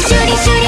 shooty shooty